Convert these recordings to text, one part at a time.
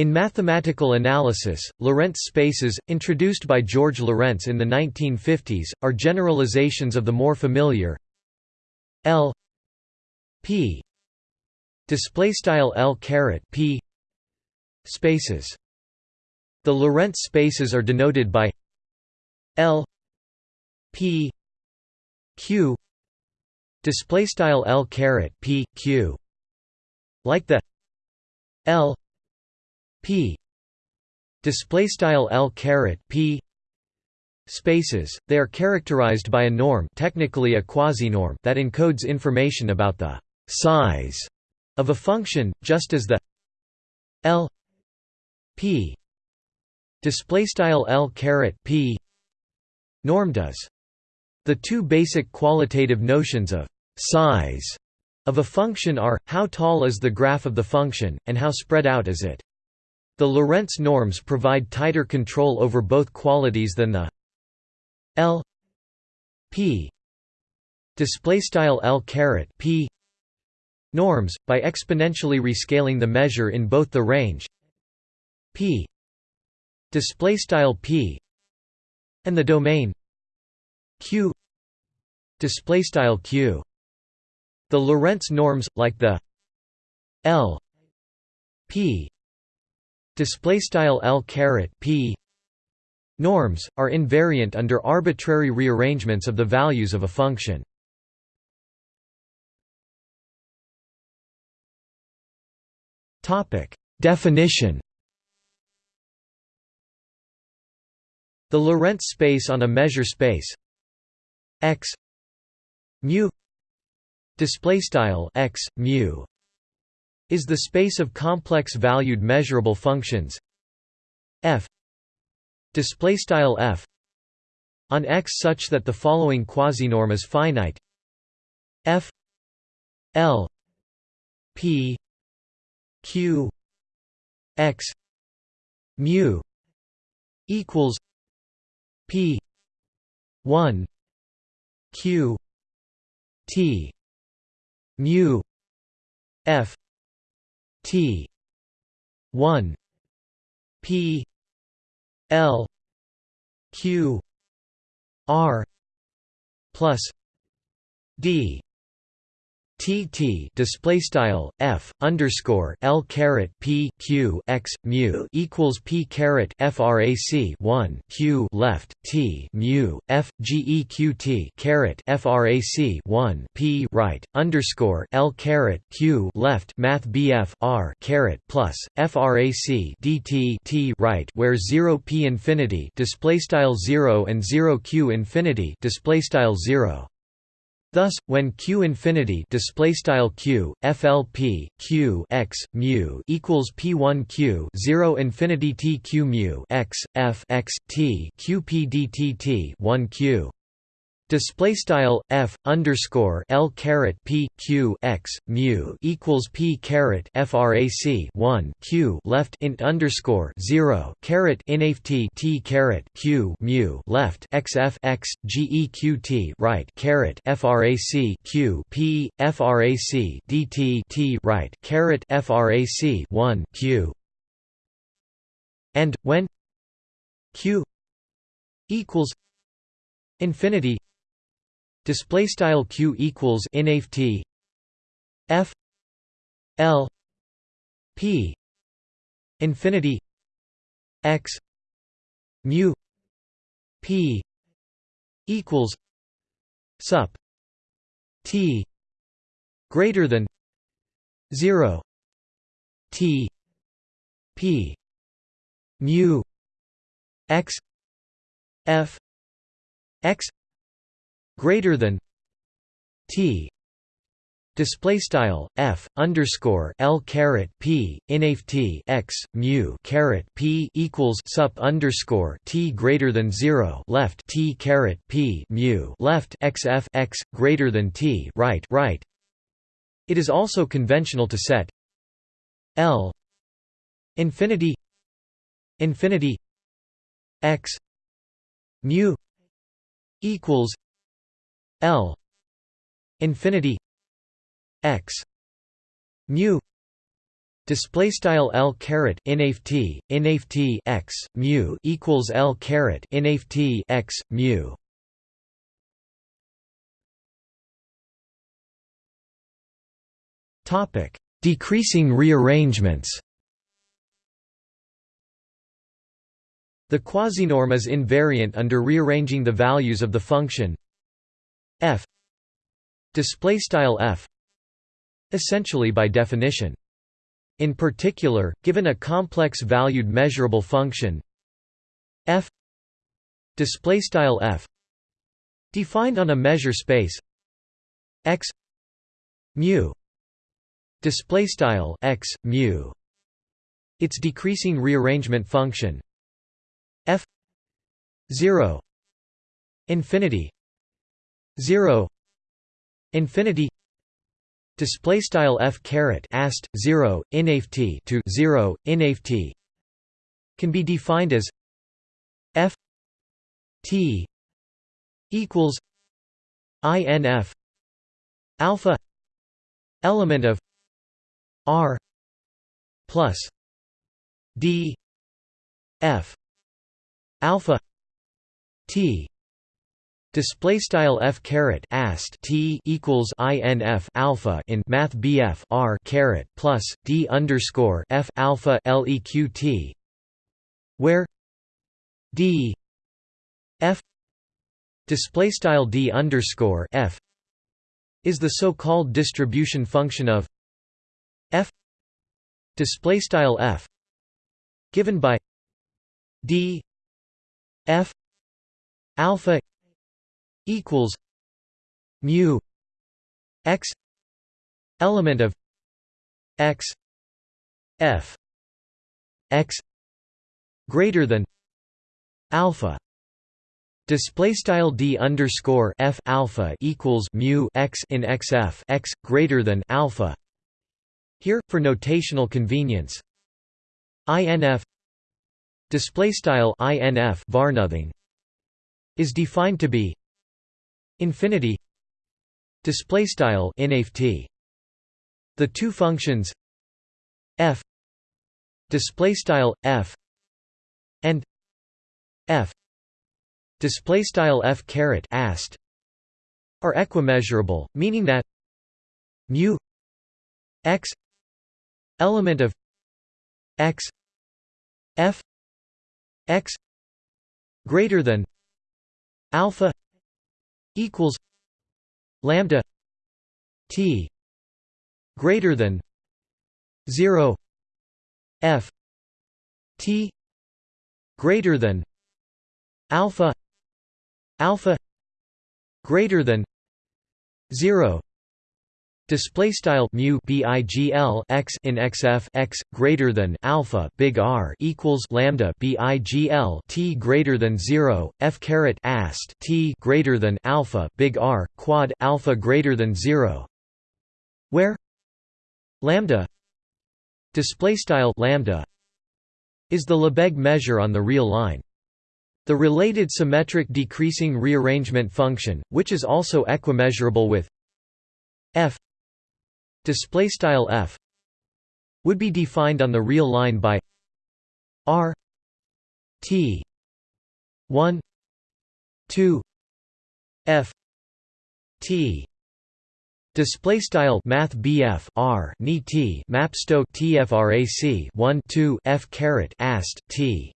In mathematical analysis, Lorentz spaces, introduced by George Lorentz in the 1950s, are generalizations of the more familiar L p display style L p spaces. The Lorentz spaces are denoted by L p q display style L p q like the L p. Display style L caret p. Spaces they are characterized by a norm technically a quasi-norm that encodes information about the size of a function just as the L p. Display style L caret p. Norm does. The two basic qualitative notions of size of a function are, how tall is the graph of the function, and how spread out is it. The Lorentz norms provide tighter control over both qualities than the L p display style L caret p norms by exponentially rescaling the measure in both the range p display style p and the domain q display style q. The Lorentz norms like the L p display style L caret p norms are invariant under arbitrary rearrangements of the values of a function. Topic definition. The Lorentz space on a measure space x mu display style x mu is the space of complex valued measurable functions f display style f on x such that the following quasinorm is finite f l p q x mu equals p 1 q t mu f T. one. P. L. Q. R. Plus D T T display style F underscore L caret P Q x mu equals P caret frac 1 Q left T mu F G E Q T caret frac 1 P right underscore L caret Q left Math BF R caret plus frac DT T right where 0 P infinity display style 0 and 0 Q infinity display style 0 Thus, when q infinity display style q flp q x mu equals p1 q 0 infinity t q mu x f x t q p dt t 1 q display style f underscore l caret p q x mu equals p caret frac 1 q left int underscore 0 caret inaf t t caret q mu left x f x g e q t right caret frac q p frac dt t right caret frac 1 q. And when q equals infinity display style q equals inaf f l. P. Infinity. X. Mu. P. Equals sup. T. Greater than 0 t. P. Mu. X. F. X greater than T display style f underscore l caret p inaf t x mu caret p equals sup underscore t greater than zero left t caret p mu left x f x greater than t right right. It is also conventional to set l infinity infinity x mu equals L infinity x mu Display style L caret inft inft x mu equals L caret inft x mu. Topic: Decreasing rearrangements. The quasinorm is invariant under rearranging the values of the function f. Display style f. Essentially by definition. In particular given a complex valued measurable function f. Display style f. Defined on a measure space x. Mu. Display style x mu. Its decreasing rearrangement function f. 0 infinity 0 infinity display style f caret ast 0 inft to 0 inft can be defined as f t equals inf alpha element of r plus d f alpha t display style f caret ast t equals inf alpha in math bf r caret plus d underscore f alpha leqt where d f display style d underscore f is the so-called distribution function of f display style f given by d f alpha equals mu x element of x f x greater than alpha Display style d underscore f alpha equals mu x in xf x greater than alpha. Here, for notational convenience, inf display style inf varnothing is defined to be infinity display style inft the two functions f display style f and f display style f caret ast are equimeasurable meaning that mu x element of x f x greater than alpha equals lambda t greater than 0 f t greater than alpha alpha greater than 0 Display style mu bigl x in xf x greater than alpha big R equals lambda bigl t greater than zero f caret ast t greater than alpha big R quad alpha greater than zero, where lambda display style lambda is the Lebesgue measure on the real line. The related symmetric decreasing rearrangement function, which is also equimeasurable with f display style f would be defined on the real line by r t 1 2 f t. Display style Math BF R ni T map TFRAC 1 2 F caret ast T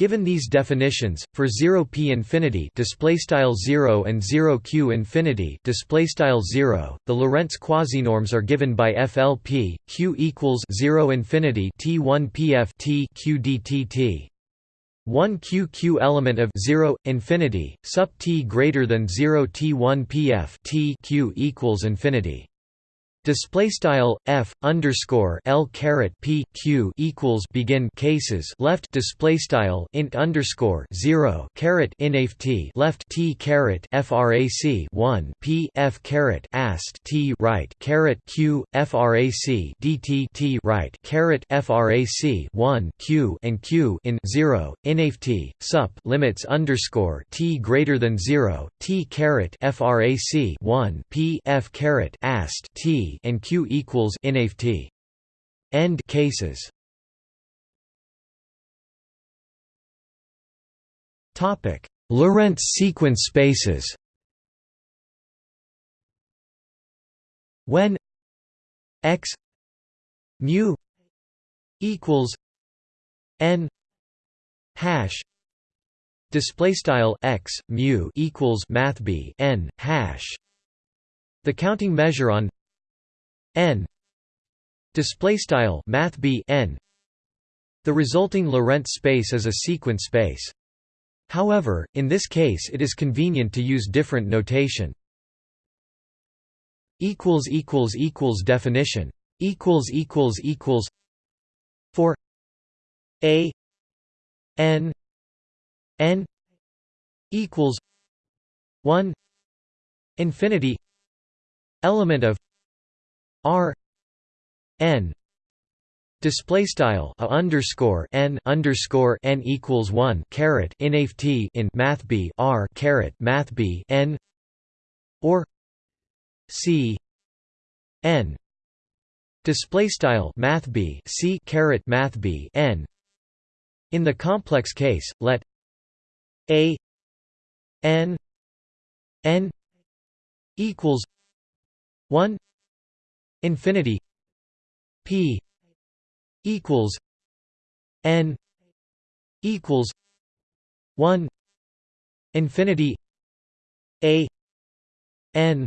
Given these definitions, for 0p infinity display style 0 and 0q infinity display style 0, the Lorentz quasinorms are given by FLP q equals 0 infinity t1 pf t q dtt. 1 q q element of 0 infinity sub t greater than 0 t1 pf t q equals infinity Display style f underscore l caret p q equals begin cases left display style int underscore zero caret inft left t caret frac one p f caret ast t right caret q frac dt t right caret frac one q and q in zero inft sup limits underscore t greater than zero t caret frac one p f caret ast t and q equals inft end cases. Topic: Lorentz sequence spaces. When x mu equals n hash display style x mu equals math b n hash the counting measure on n. Display style math b n. The resulting Lorentz space is a sequence space. However in this case it is convenient to use different notation. Equals equals equals definition. Equals equals equals. For a n n equals 1 infinity element of r n display style a underscore n underscore n equals 1 caret in in math b r caret math b n or c n display style math b c caret math b n. In the complex case let a n n equals 1 infinity p equals n equals 1 infinity a n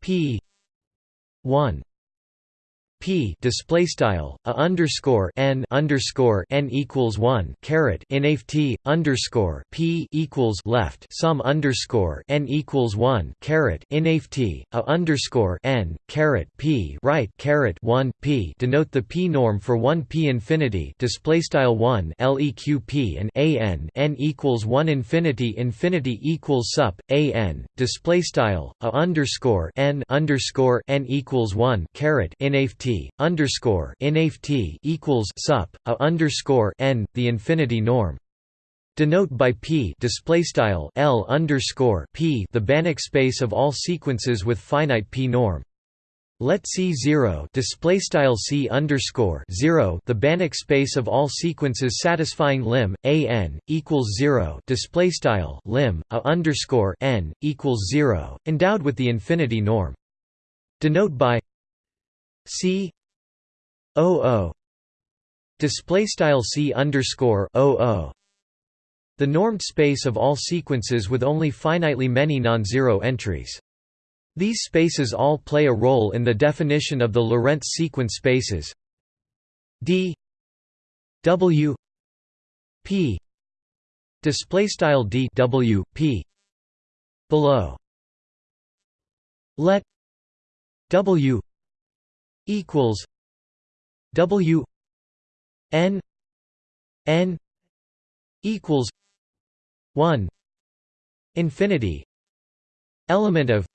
p 1 p display style a underscore n underscore n equals one caret inaf t underscore p equals left sum underscore n equals one caret inaf t a underscore n caret p right caret one p. Denote the p norm for one p infinity display style one leq p and a n n equals one infinity infinity equals sup a n display style a underscore n underscore n equals one caret inaf t underscore inaf t equals sup a underscore n the infinity norm. Denote by p display style l underscore p the Banach space of all sequences with finite p norm. Let C zero display style C underscore zero the Banach space of all sequences satisfying lim a n equals zero display style lim a underscore n equals zero endowed with the infinity norm. Denote by C O O. Display style C underscore O O. The normed space of all sequences with only finitely many non-zero entries. These spaces all play a role in the definition of the Lorentz sequence spaces. D W P. Display style D W P. Below. Let W equals W N N equals one infinity element of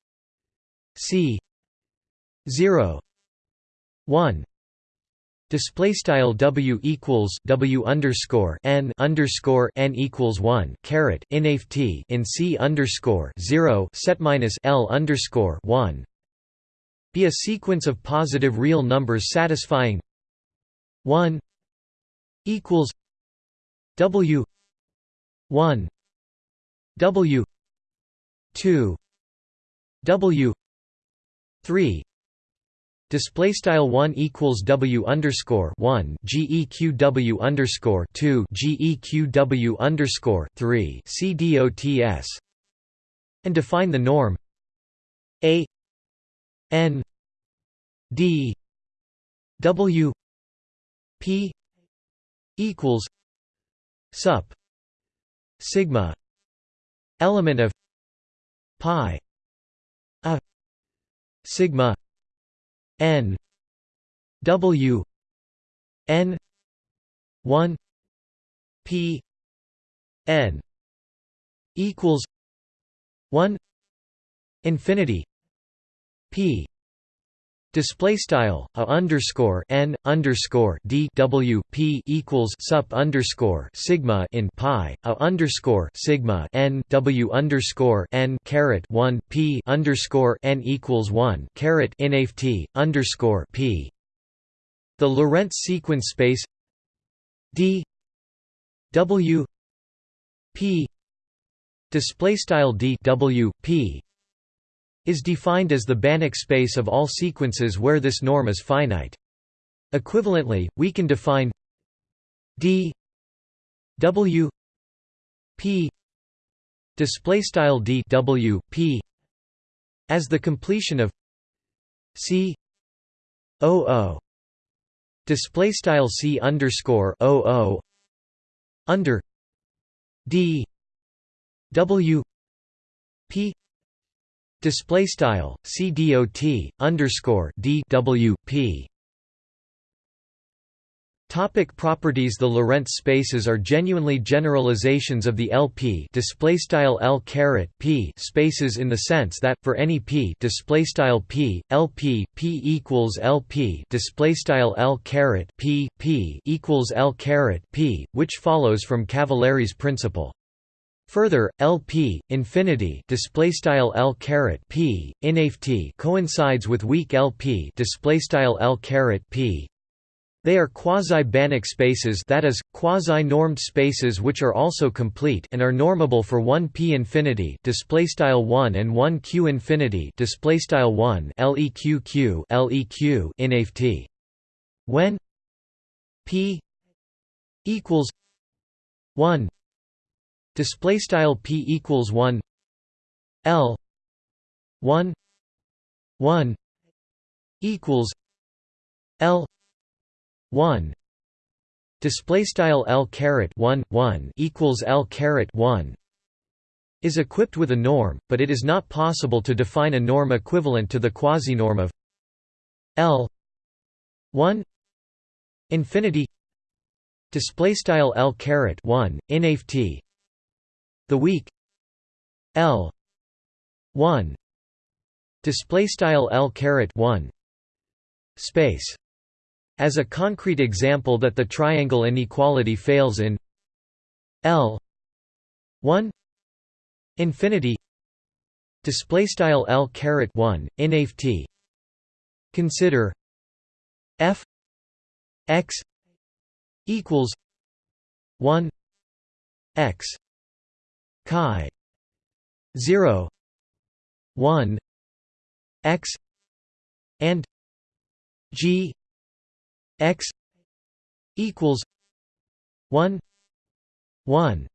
C zero one Display style W equals W underscore N underscore N equals one caret inaf T in C underscore zero set minus L underscore one be a sequence of positive real numbers satisfying 1 equals W 1 W 2 W 3 Display style one equals W underscore one GEQ W underscore two GEQ W underscore three CDOTS and define the norm A N D W P equals sup sigma element of pi a sigma n W n 1 p n equals 1 infinity p. Display style a underscore n underscore d w p equals sup underscore sigma in pi a underscore sigma n w underscore n caret 1 p underscore n equals 1 caret inaf t underscore p. The Lorentz sequence space D W P display style D W P is defined as the Banach space of all sequences where this norm is finite. Equivalently, we can define D W P display style D W P as the completion of C O O display style C underscore O O under D W P display style C dot underscore D W P. Topic properties. The Lorentz spaces are genuinely generalizations of the LP display style L caret P spaces in the sense that for any P display style P LP P equals LP display style L caret P P equals L caret P which follows from Cavalieri's principle Further, LP infinity display style L caret P inft coincides with weak LP display style L caret P they are quasi-Banach spaces that is, quasi-normed spaces which are also complete and are normable for 1 p infinity displaystyle 1 and 1 q infinity displaystyle 1 leq leq in. When p equals 1 displaystyle p equals 1 l 1 1 equals l 1 display style l caret 1 1 equals l caret 1 is equipped with a norm but it is not possible to define a norm equivalent to the quasinorm of l 1 infinity. Display style l caret 1 inaft the weak l 1 display style l caret 1 space as a concrete example that the triangle inequality fails in L 1 infinity display style L caret 1 inaft consider f x equals 1 x chi 0 1 x and g x equals 1 1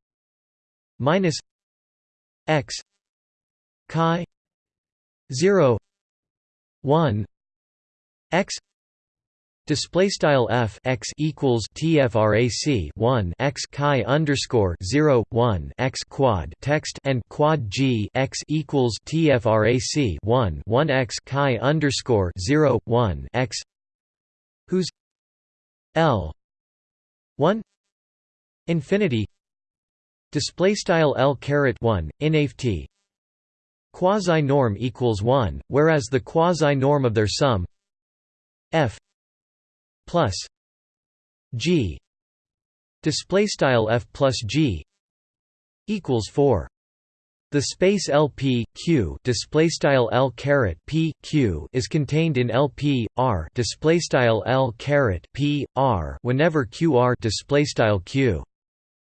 minus x chi 0 1 x Display style f x equals tfrac 1 x chi underscore 0 1 x quad text and quad g x equals tfrac 1 1 x chi underscore 0 1 x whose L one infinity display style L caret 1 inaft quasi norm equals 1 whereas the quasi norm of their sum f plus g display style f plus g equals 4 the space LP Q display style L caret P Q is contained in LP R display style L caret P R whenever QR display style Q.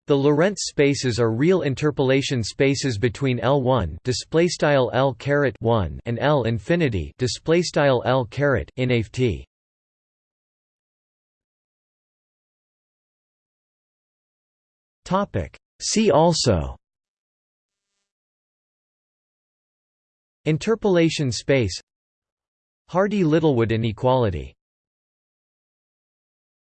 The Lorentz spaces are real interpolation spaces between L1 display style L caret 1 and L infinity display style L caret in AFT. Topic. See also. Interpolation space. Hardy-Littlewood inequality